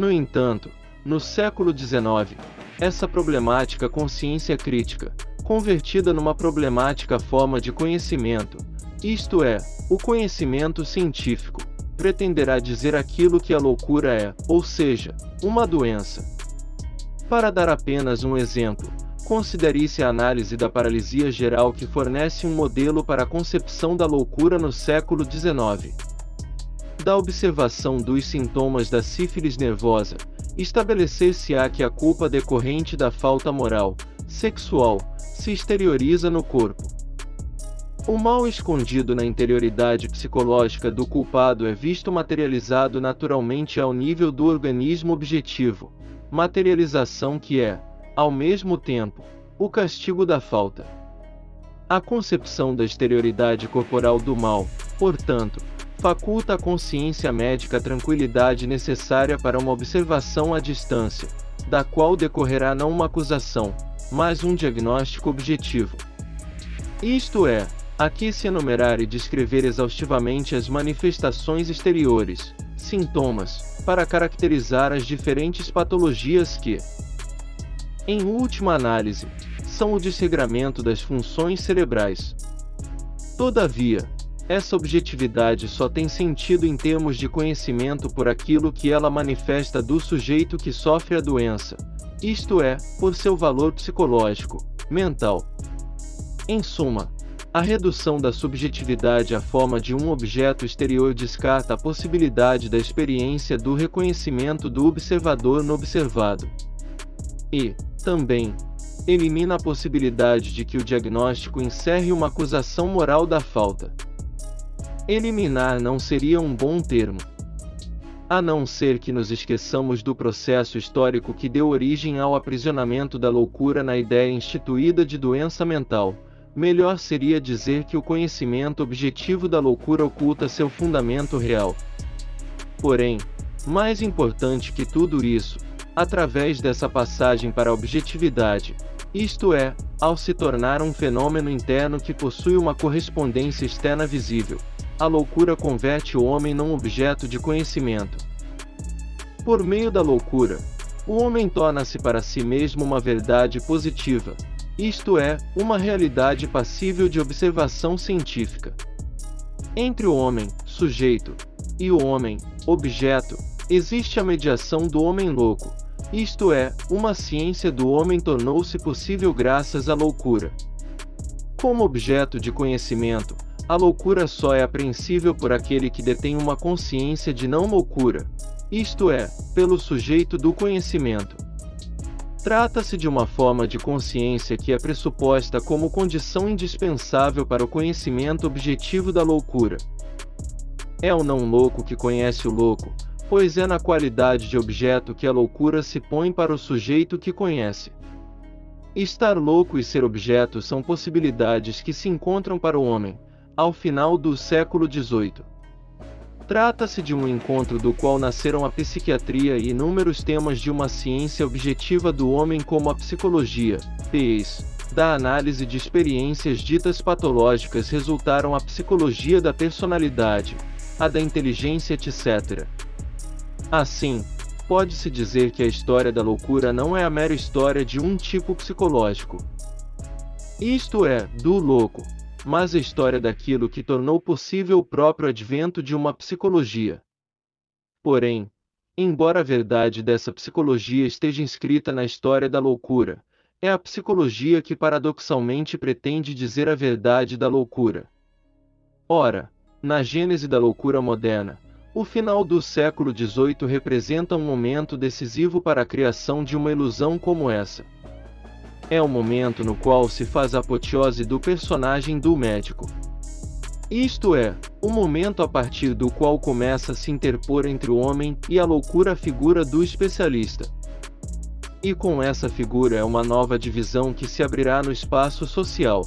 No entanto, no século XIX, essa problemática consciência crítica, convertida numa problemática forma de conhecimento, isto é, o conhecimento científico, pretenderá dizer aquilo que a loucura é, ou seja, uma doença. Para dar apenas um exemplo, considere-se a análise da paralisia geral que fornece um modelo para a concepção da loucura no século XIX. Da observação dos sintomas da sífilis nervosa, estabelecer-se-á que a culpa decorrente da falta moral, sexual, se exterioriza no corpo. O mal escondido na interioridade psicológica do culpado é visto materializado naturalmente ao nível do organismo objetivo, materialização que é, ao mesmo tempo, o castigo da falta. A concepção da exterioridade corporal do mal, portanto, faculta à consciência médica a tranquilidade necessária para uma observação à distância, da qual decorrerá não uma acusação, mas um diagnóstico objetivo. Isto é, aqui se enumerar e descrever exaustivamente as manifestações exteriores, sintomas, para caracterizar as diferentes patologias que, em última análise, são o desregramento das funções cerebrais. Todavia, essa objetividade só tem sentido em termos de conhecimento por aquilo que ela manifesta do sujeito que sofre a doença, isto é, por seu valor psicológico, mental. Em suma, a redução da subjetividade à forma de um objeto exterior descarta a possibilidade da experiência do reconhecimento do observador no observado. E, também, elimina a possibilidade de que o diagnóstico encerre uma acusação moral da falta. Eliminar não seria um bom termo. A não ser que nos esqueçamos do processo histórico que deu origem ao aprisionamento da loucura na ideia instituída de doença mental, melhor seria dizer que o conhecimento objetivo da loucura oculta seu fundamento real. Porém, mais importante que tudo isso, através dessa passagem para a objetividade, isto é, ao se tornar um fenômeno interno que possui uma correspondência externa visível, a loucura converte o homem num objeto de conhecimento. Por meio da loucura, o homem torna-se para si mesmo uma verdade positiva, isto é, uma realidade passível de observação científica. Entre o homem, sujeito, e o homem, objeto, existe a mediação do homem louco, isto é, uma ciência do homem tornou-se possível graças à loucura. Como objeto de conhecimento, a loucura só é apreensível por aquele que detém uma consciência de não loucura, isto é, pelo sujeito do conhecimento. Trata-se de uma forma de consciência que é pressuposta como condição indispensável para o conhecimento objetivo da loucura. É o não louco que conhece o louco, pois é na qualidade de objeto que a loucura se põe para o sujeito que conhece. Estar louco e ser objeto são possibilidades que se encontram para o homem, ao final do século XVIII. Trata-se de um encontro do qual nasceram a psiquiatria e inúmeros temas de uma ciência objetiva do homem como a psicologia, PES, da análise de experiências ditas patológicas resultaram a psicologia da personalidade, a da inteligência etc. Assim, pode-se dizer que a história da loucura não é a mera história de um tipo psicológico. Isto é, do louco, mas a história daquilo que tornou possível o próprio advento de uma psicologia. Porém, embora a verdade dessa psicologia esteja inscrita na história da loucura, é a psicologia que paradoxalmente pretende dizer a verdade da loucura. Ora, na gênese da loucura moderna, o final do século XVIII representa um momento decisivo para a criação de uma ilusão como essa é o momento no qual se faz a apoteose do personagem do médico. Isto é, o momento a partir do qual começa a se interpor entre o homem e a loucura figura do especialista. E com essa figura é uma nova divisão que se abrirá no espaço social.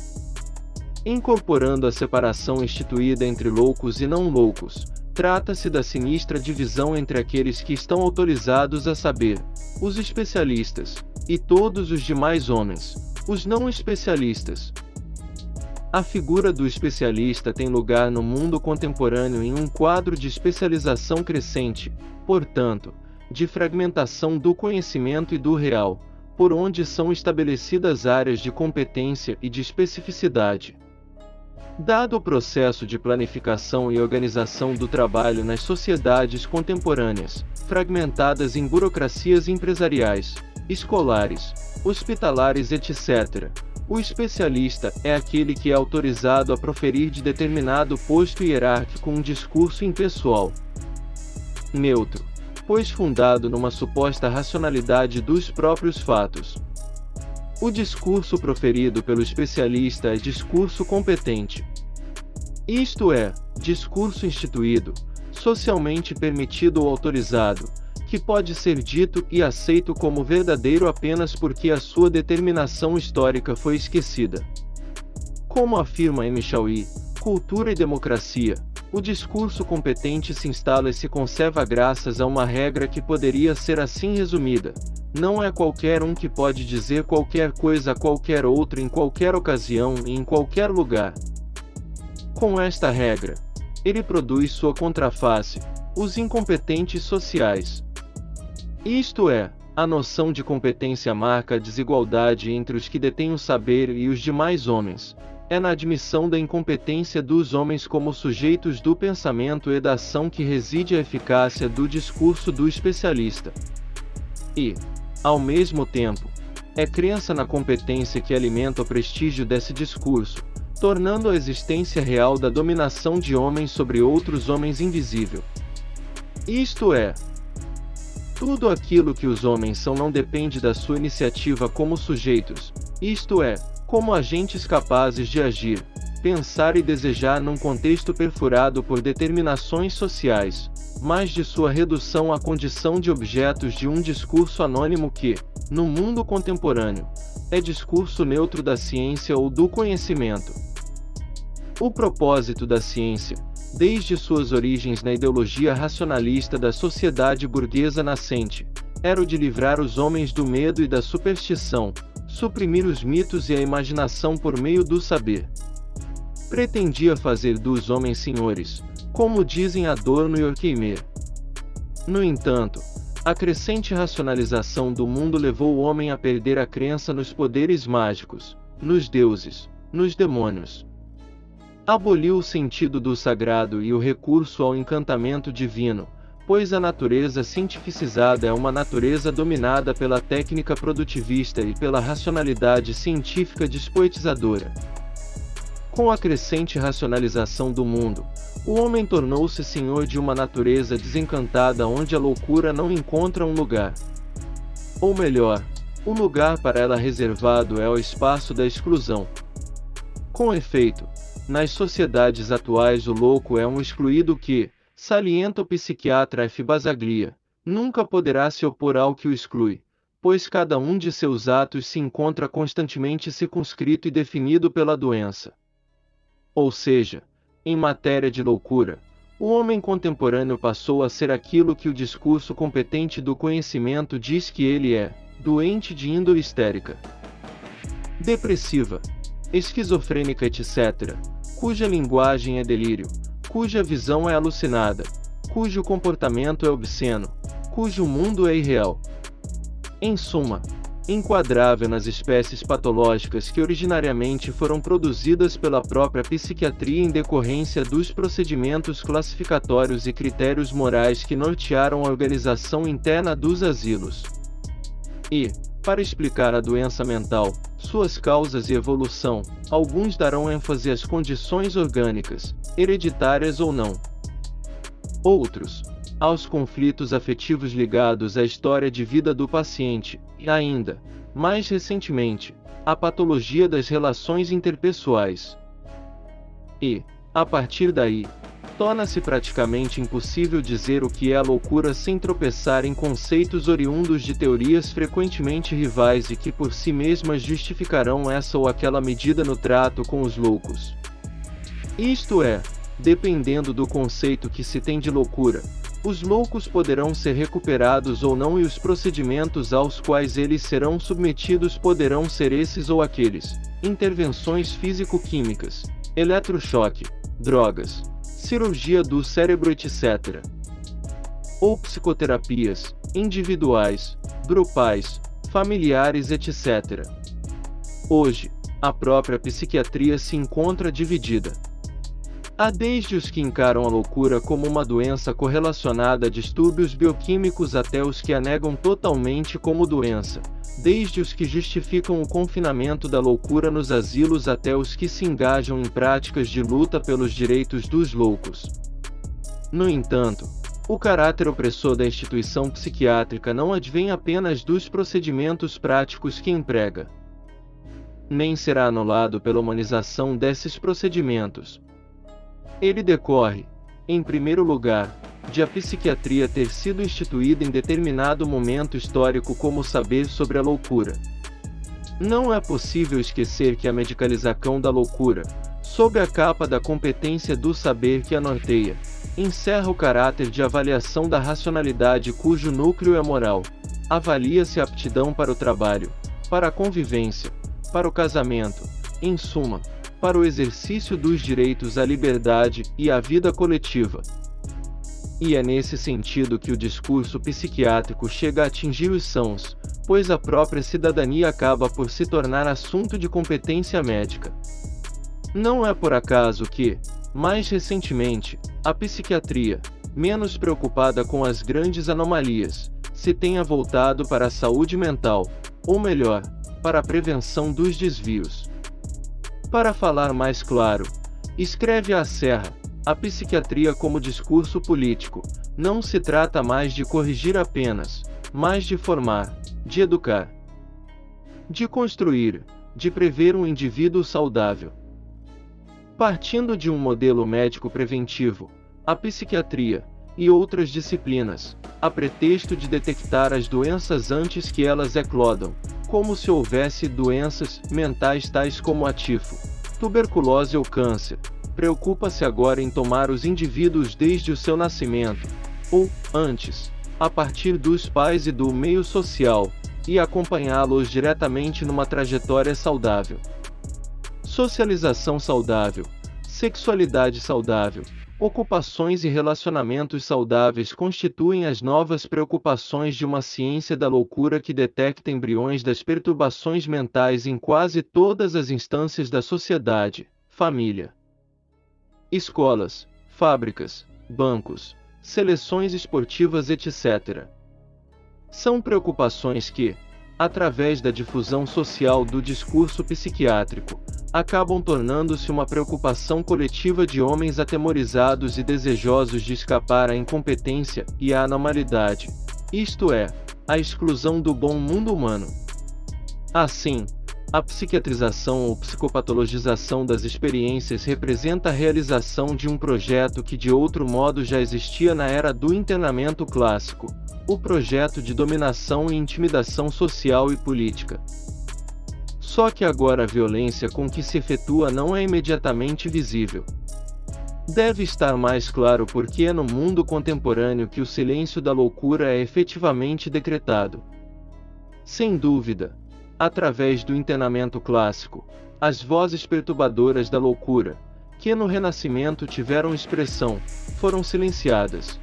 Incorporando a separação instituída entre loucos e não loucos, trata-se da sinistra divisão entre aqueles que estão autorizados a saber, os especialistas, e todos os demais homens, os não especialistas. A figura do especialista tem lugar no mundo contemporâneo em um quadro de especialização crescente, portanto, de fragmentação do conhecimento e do real, por onde são estabelecidas áreas de competência e de especificidade. Dado o processo de planificação e organização do trabalho nas sociedades contemporâneas, fragmentadas em burocracias empresariais, escolares, hospitalares, etc., o especialista é aquele que é autorizado a proferir de determinado posto hierárquico um discurso impessoal, neutro, pois fundado numa suposta racionalidade dos próprios fatos. O discurso proferido pelo especialista é discurso competente. Isto é, discurso instituído, socialmente permitido ou autorizado, que pode ser dito e aceito como verdadeiro apenas porque a sua determinação histórica foi esquecida. Como afirma M. Chauí, Cultura e Democracia, o discurso competente se instala e se conserva graças a uma regra que poderia ser assim resumida. Não é qualquer um que pode dizer qualquer coisa a qualquer outro em qualquer ocasião e em qualquer lugar. Com esta regra, ele produz sua contraface, os incompetentes sociais. Isto é, a noção de competência marca a desigualdade entre os que detêm o saber e os demais homens, é na admissão da incompetência dos homens como sujeitos do pensamento e da ação que reside a eficácia do discurso do especialista. E, ao mesmo tempo, é crença na competência que alimenta o prestígio desse discurso, tornando a existência real da dominação de homens sobre outros homens invisível. Isto é, tudo aquilo que os homens são não depende da sua iniciativa como sujeitos, isto é, como agentes capazes de agir, pensar e desejar num contexto perfurado por determinações sociais, mas de sua redução à condição de objetos de um discurso anônimo que, no mundo contemporâneo, é discurso neutro da ciência ou do conhecimento. O propósito da ciência, desde suas origens na ideologia racionalista da sociedade burguesa nascente, era o de livrar os homens do medo e da superstição, suprimir os mitos e a imaginação por meio do saber. Pretendia fazer dos homens senhores, como dizem Adorno e Horkheimer. No entanto, a crescente racionalização do mundo levou o homem a perder a crença nos poderes mágicos, nos deuses, nos demônios. Aboliu o sentido do sagrado e o recurso ao encantamento divino, pois a natureza cientificizada é uma natureza dominada pela técnica produtivista e pela racionalidade científica despoetizadora. Com a crescente racionalização do mundo, o homem tornou-se senhor de uma natureza desencantada onde a loucura não encontra um lugar. Ou melhor, o lugar para ela reservado é o espaço da exclusão. Com efeito, nas sociedades atuais o louco é um excluído que, Salienta o psiquiatra F. Basaglia, nunca poderá se opor ao que o exclui, pois cada um de seus atos se encontra constantemente circunscrito e definido pela doença. Ou seja, em matéria de loucura, o homem contemporâneo passou a ser aquilo que o discurso competente do conhecimento diz que ele é, doente de índole histérica, depressiva, esquizofrênica, etc., cuja linguagem é delírio, cuja visão é alucinada, cujo comportamento é obsceno, cujo mundo é irreal. Em suma, enquadrável nas espécies patológicas que originariamente foram produzidas pela própria psiquiatria em decorrência dos procedimentos classificatórios e critérios morais que nortearam a organização interna dos asilos. E, para explicar a doença mental, suas causas e evolução, alguns darão ênfase às condições orgânicas, hereditárias ou não. Outros, aos conflitos afetivos ligados à história de vida do paciente, e ainda, mais recentemente, à patologia das relações interpessoais. E, a partir daí, torna-se praticamente impossível dizer o que é loucura sem tropeçar em conceitos oriundos de teorias frequentemente rivais e que por si mesmas justificarão essa ou aquela medida no trato com os loucos. Isto é, dependendo do conceito que se tem de loucura, os loucos poderão ser recuperados ou não e os procedimentos aos quais eles serão submetidos poderão ser esses ou aqueles: intervenções físico-químicas, eletrochoque, drogas, cirurgia do cérebro etc. ou psicoterapias, individuais, grupais, familiares, etc. Hoje, a própria psiquiatria se encontra dividida. Há desde os que encaram a loucura como uma doença correlacionada a distúrbios bioquímicos até os que a negam totalmente como doença, desde os que justificam o confinamento da loucura nos asilos até os que se engajam em práticas de luta pelos direitos dos loucos. No entanto, o caráter opressor da instituição psiquiátrica não advém apenas dos procedimentos práticos que emprega. Nem será anulado pela humanização desses procedimentos. Ele decorre, em primeiro lugar, de a psiquiatria ter sido instituída em determinado momento histórico como saber sobre a loucura. Não é possível esquecer que a medicalização da loucura, sob a capa da competência do saber que a norteia, encerra o caráter de avaliação da racionalidade cujo núcleo é moral. Avalia-se a aptidão para o trabalho, para a convivência, para o casamento, em suma, para o exercício dos direitos à liberdade e à vida coletiva. E é nesse sentido que o discurso psiquiátrico chega a atingir os sãos, pois a própria cidadania acaba por se tornar assunto de competência médica. Não é por acaso que, mais recentemente, a psiquiatria, menos preocupada com as grandes anomalias, se tenha voltado para a saúde mental, ou melhor, para a prevenção dos desvios. Para falar mais claro, escreve a Serra, a psiquiatria como discurso político, não se trata mais de corrigir apenas, mas de formar, de educar, de construir, de prever um indivíduo saudável. Partindo de um modelo médico preventivo, a psiquiatria, e outras disciplinas, a pretexto de detectar as doenças antes que elas eclodam, como se houvesse doenças mentais tais como a tifo, tuberculose ou câncer, preocupa-se agora em tomar os indivíduos desde o seu nascimento, ou, antes, a partir dos pais e do meio social, e acompanhá-los diretamente numa trajetória saudável. Socialização saudável, sexualidade saudável, ocupações e relacionamentos saudáveis constituem as novas preocupações de uma ciência da loucura que detecta embriões das perturbações mentais em quase todas as instâncias da sociedade, família, escolas, fábricas, bancos, seleções esportivas, etc. São preocupações que, através da difusão social do discurso psiquiátrico, acabam tornando-se uma preocupação coletiva de homens atemorizados e desejosos de escapar à incompetência e à anormalidade, isto é, à exclusão do bom mundo humano. Assim, a psiquiatrização ou psicopatologização das experiências representa a realização de um projeto que de outro modo já existia na era do internamento clássico, o projeto de dominação e intimidação social e política. Só que agora a violência com que se efetua não é imediatamente visível. Deve estar mais claro porque é no mundo contemporâneo que o silêncio da loucura é efetivamente decretado. Sem dúvida, através do internamento clássico, as vozes perturbadoras da loucura, que no Renascimento tiveram expressão, foram silenciadas.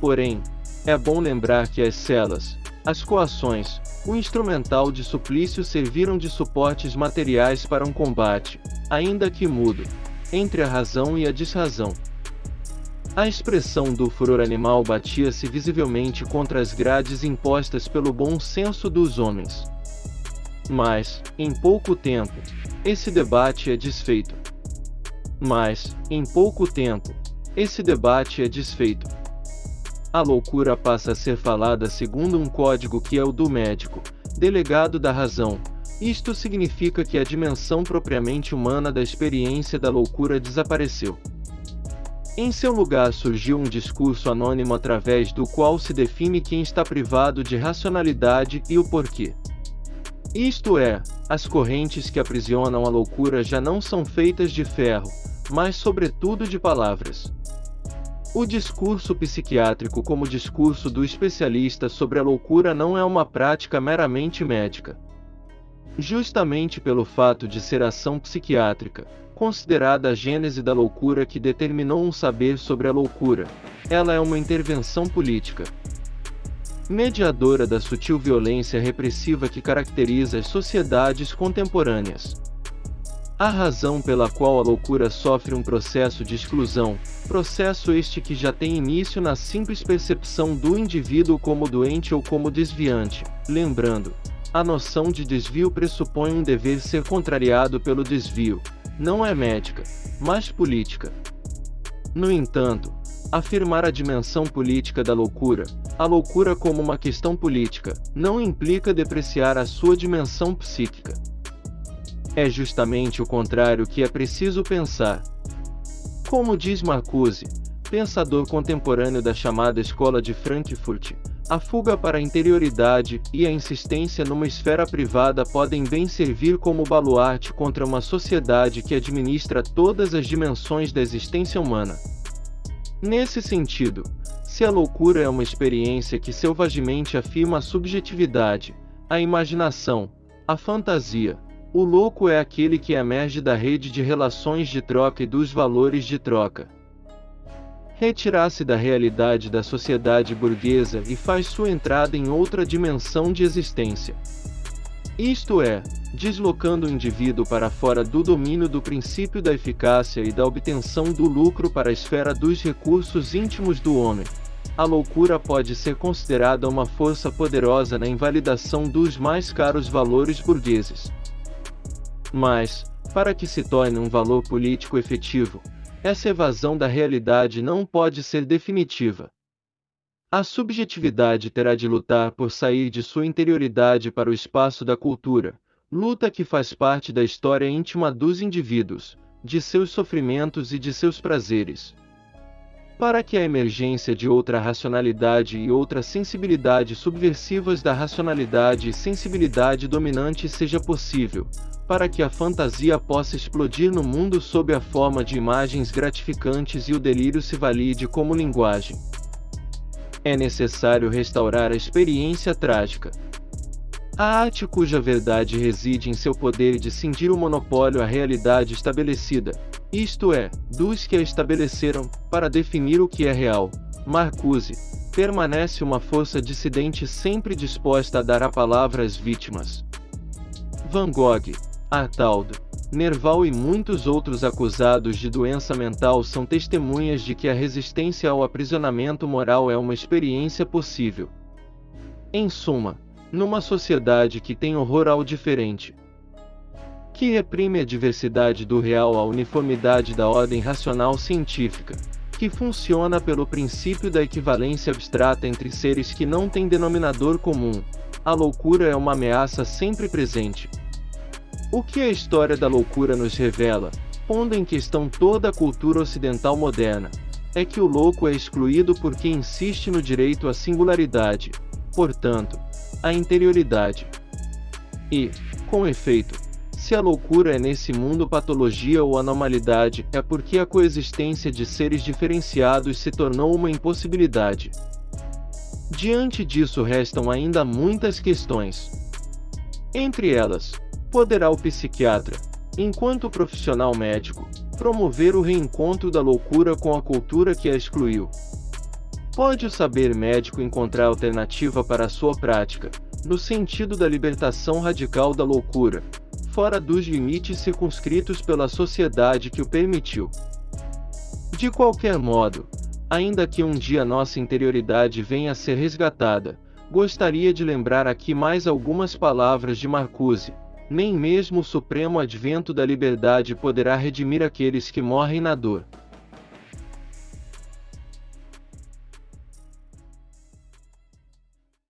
Porém, é bom lembrar que as celas, as coações, o instrumental de suplício serviram de suportes materiais para um combate, ainda que mudo, entre a razão e a desrazão. A expressão do furor animal batia-se visivelmente contra as grades impostas pelo bom senso dos homens. Mas, em pouco tempo, esse debate é desfeito. Mas, em pouco tempo, esse debate é desfeito a loucura passa a ser falada segundo um código que é o do médico, delegado da razão. Isto significa que a dimensão propriamente humana da experiência da loucura desapareceu. Em seu lugar surgiu um discurso anônimo através do qual se define quem está privado de racionalidade e o porquê. Isto é, as correntes que aprisionam a loucura já não são feitas de ferro, mas sobretudo de palavras. O discurso psiquiátrico como discurso do especialista sobre a loucura não é uma prática meramente médica. Justamente pelo fato de ser ação psiquiátrica, considerada a gênese da loucura que determinou um saber sobre a loucura. Ela é uma intervenção política. Mediadora da sutil violência repressiva que caracteriza as sociedades contemporâneas. A razão pela qual a loucura sofre um processo de exclusão, processo este que já tem início na simples percepção do indivíduo como doente ou como desviante. Lembrando, a noção de desvio pressupõe um dever ser contrariado pelo desvio, não é médica, mas política. No entanto, afirmar a dimensão política da loucura, a loucura como uma questão política, não implica depreciar a sua dimensão psíquica. É justamente o contrário que é preciso pensar. Como diz Marcuse, pensador contemporâneo da chamada Escola de Frankfurt, a fuga para a interioridade e a insistência numa esfera privada podem bem servir como baluarte contra uma sociedade que administra todas as dimensões da existência humana. Nesse sentido, se a loucura é uma experiência que selvagemente afirma a subjetividade, a imaginação, a fantasia, o louco é aquele que emerge da rede de relações de troca e dos valores de troca retirar-se da realidade da sociedade burguesa e faz sua entrada em outra dimensão de existência. Isto é, deslocando o indivíduo para fora do domínio do princípio da eficácia e da obtenção do lucro para a esfera dos recursos íntimos do homem. A loucura pode ser considerada uma força poderosa na invalidação dos mais caros valores burgueses. Mas, para que se torne um valor político efetivo, essa evasão da realidade não pode ser definitiva. A subjetividade terá de lutar por sair de sua interioridade para o espaço da cultura, luta que faz parte da história íntima dos indivíduos, de seus sofrimentos e de seus prazeres. Para que a emergência de outra racionalidade e outra sensibilidade subversivas da racionalidade e sensibilidade dominante seja possível, para que a fantasia possa explodir no mundo sob a forma de imagens gratificantes e o delírio se valide como linguagem. É necessário restaurar a experiência trágica. A arte cuja verdade reside em seu poder de cindir o monopólio à realidade estabelecida, isto é, dos que a estabeleceram, para definir o que é real. Marcuse, permanece uma força dissidente sempre disposta a dar a palavra às vítimas. Van Gogh, Artaldo, Nerval e muitos outros acusados de doença mental são testemunhas de que a resistência ao aprisionamento moral é uma experiência possível. Em suma, numa sociedade que tem horror ao diferente, que reprime a diversidade do real à uniformidade da ordem racional científica, que funciona pelo princípio da equivalência abstrata entre seres que não têm denominador comum, a loucura é uma ameaça sempre presente. O que a história da loucura nos revela, pondo em questão toda a cultura ocidental moderna, é que o louco é excluído porque insiste no direito à singularidade, portanto, à interioridade. E, com efeito, se a loucura é nesse mundo patologia ou anormalidade, é porque a coexistência de seres diferenciados se tornou uma impossibilidade. Diante disso restam ainda muitas questões. Entre elas, poderá o psiquiatra, enquanto profissional médico, promover o reencontro da loucura com a cultura que a excluiu. Pode o saber médico encontrar alternativa para a sua prática, no sentido da libertação radical da loucura, fora dos limites circunscritos pela sociedade que o permitiu. De qualquer modo, ainda que um dia nossa interioridade venha a ser resgatada, gostaria de lembrar aqui mais algumas palavras de Marcuse, nem mesmo o supremo advento da liberdade poderá redimir aqueles que morrem na dor.